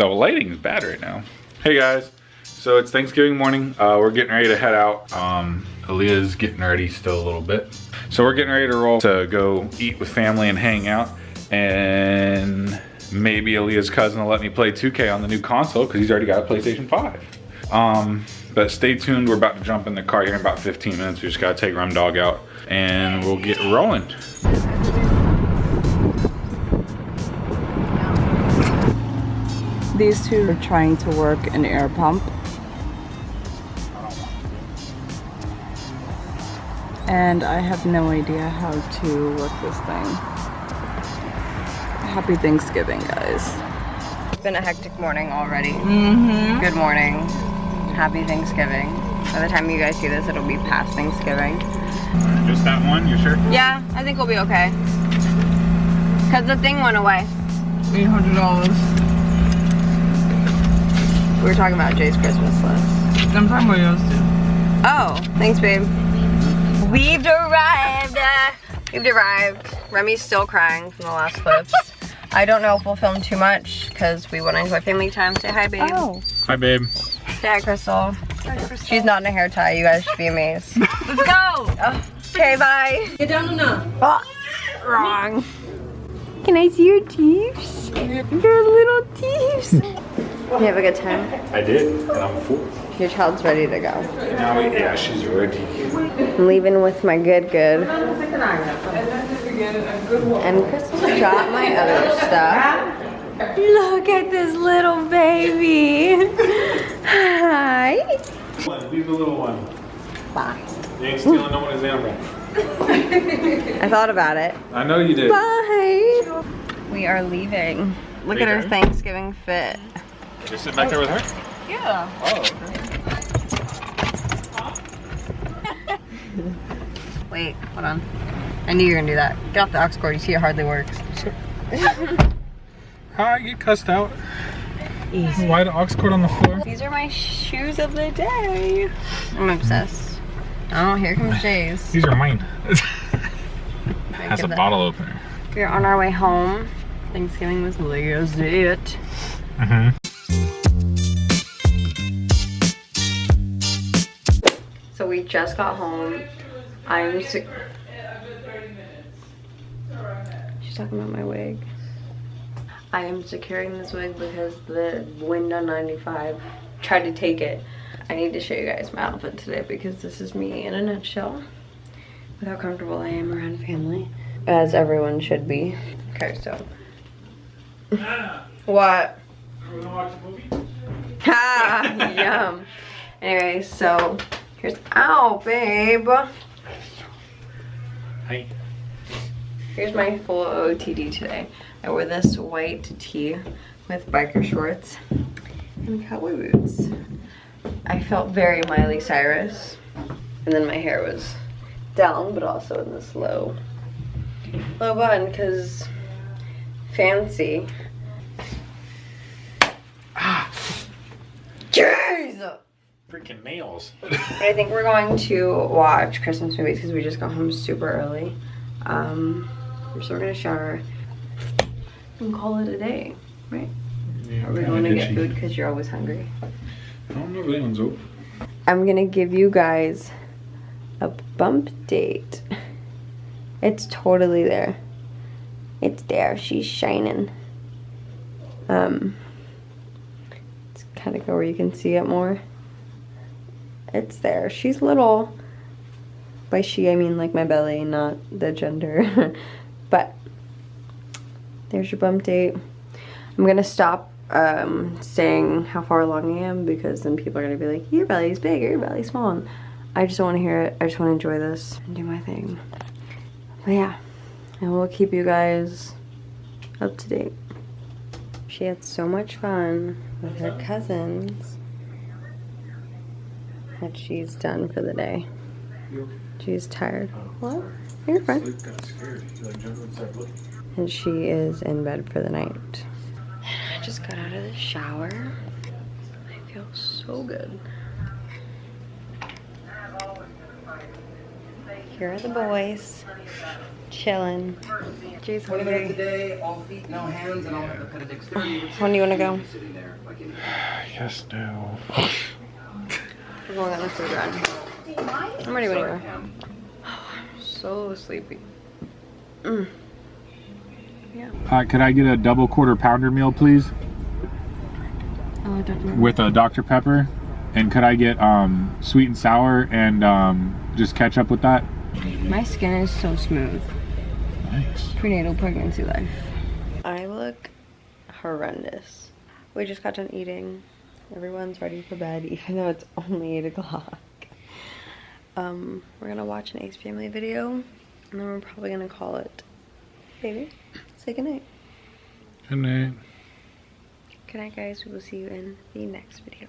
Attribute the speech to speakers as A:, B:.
A: The lighting is bad right now. Hey guys, so it's Thanksgiving morning. Uh, we're getting ready to head out. Um, Aaliyah's getting ready still a little bit. So we're getting ready to roll to go eat with family and hang out. And maybe Aaliyah's cousin will let me play 2K on the new console because he's already got a PlayStation 5. Um, but stay tuned, we're about to jump in the car here in about 15 minutes. We just gotta take Rum Dog out and we'll get rolling.
B: These two are trying to work an air pump. And I have no idea how to work this thing. Happy Thanksgiving, guys.
C: It's been a hectic morning already.
B: Mm-hmm.
C: Good morning. Happy Thanksgiving. By the time you guys see this, it'll be past Thanksgiving.
A: Just that one, you sure?
C: Yeah, I think we'll be okay. Because the thing went away.
B: $800.
C: We were talking about Jay's Christmas list.
B: I'm talking about yours too.
C: Oh, thanks, babe. We've arrived. uh, We've arrived. Remy's still crying from the last clips. I don't know if we'll film too much because we want to enjoy family time. Say hi, babe.
B: Oh.
A: Hi, babe.
C: Say hi, Crystal. She's not in a hair tie. You guys should be amazed.
B: Let's go!
C: Okay, bye.
B: Get down now.
C: Oh, wrong. Can I see your teeth? Your little teeth. You have a good time?
A: I did, and I'm full.
C: Your child's ready to go.
A: Now, yeah, she's ready.
C: I'm leaving with my good good. And Crystal dropped my other stuff. Look at this little baby. Hi.
A: Leave the little one.
C: Bye.
A: You ain't stealing no one's animal.
C: I thought about it.
A: I know you did.
C: Bye. We are leaving. Look at her Thanksgiving fit.
A: Just sit back there with her?
B: Yeah.
A: Oh, okay.
C: Wait, hold on. I knew you were gonna do that. Get off the aux cord. You see it hardly works.
A: How I get cussed out?
C: Easy.
A: Why the aux cord on the floor?
C: These are my shoes of the day. I'm obsessed. Oh, here comes Jay's.
A: These are mine. Has a
C: that.
A: bottle opener.
C: We're on our way home. Thanksgiving was legit.
A: Mm-hmm.
C: So we just got home. I'm. She's talking about my wig. I am securing this wig because the wind on 95 tried to take it. I need to show you guys my outfit today because this is me in a nutshell. With how comfortable I am around family. As everyone should be. Okay, so. what? Ha! Ah, yum. Anyway, so here's. Ow, babe!
A: Hey.
C: Here's my full OTD today. I wore this white tee with biker shorts and cowboy boots. I felt very Miley Cyrus. And then my hair was down, but also in this low, low bun, because fancy.
A: Ah.
C: Jeez!
A: Freaking nails.
C: But I think we're going to watch Christmas movies because we just got home super early. Um, so we're gonna shower and call it a day, right? Are we going to get food because you're always hungry?
A: I don't know if anyone's open.
C: I'm gonna give you guys a bump date. It's totally there. It's there. She's shining. Um, let's kind of go where you can see it more. It's there. She's little. By she, I mean like my belly, not the gender. but there's your bump date. I'm gonna stop um, saying how far along I am because then people are gonna be like, your belly's big or your belly's small. And I just don't want to hear it. I just want to enjoy this and do my thing. But yeah, I will keep you guys up to date. She had so much fun with her cousins that she's done for the day. She's tired. What? You're fine.
A: got scared. He like jumped inside looking.
C: And she is in bed for the night. I just got out of the shower. I feel so good. Here are the boys. Chilling. Jay's
D: 20 minutes a
C: hungry.
D: day, all feet, no hands, and all have the pet dexterity.
C: When do you want to go?
D: Sitting there like an
A: Yes, no.
C: We're going on a food run. I'm ready when you are. So sleepy. Mm. Yeah.
A: Uh, could I get a double quarter pounder meal, please,
B: Oh, definitely.
A: with a Dr. Pepper? And could I get um, sweet and sour and um, just ketchup with that?
B: My skin is so smooth.
A: Nice.
B: Prenatal pregnancy life.
C: I look horrendous. We just got done eating. Everyone's ready for bed, even though it's only 8 o'clock. Um, we're gonna watch an Ace Family video, and then we're probably gonna call it. Baby, say goodnight.
A: Good night.
C: Good night, guys. We will see you in the next video.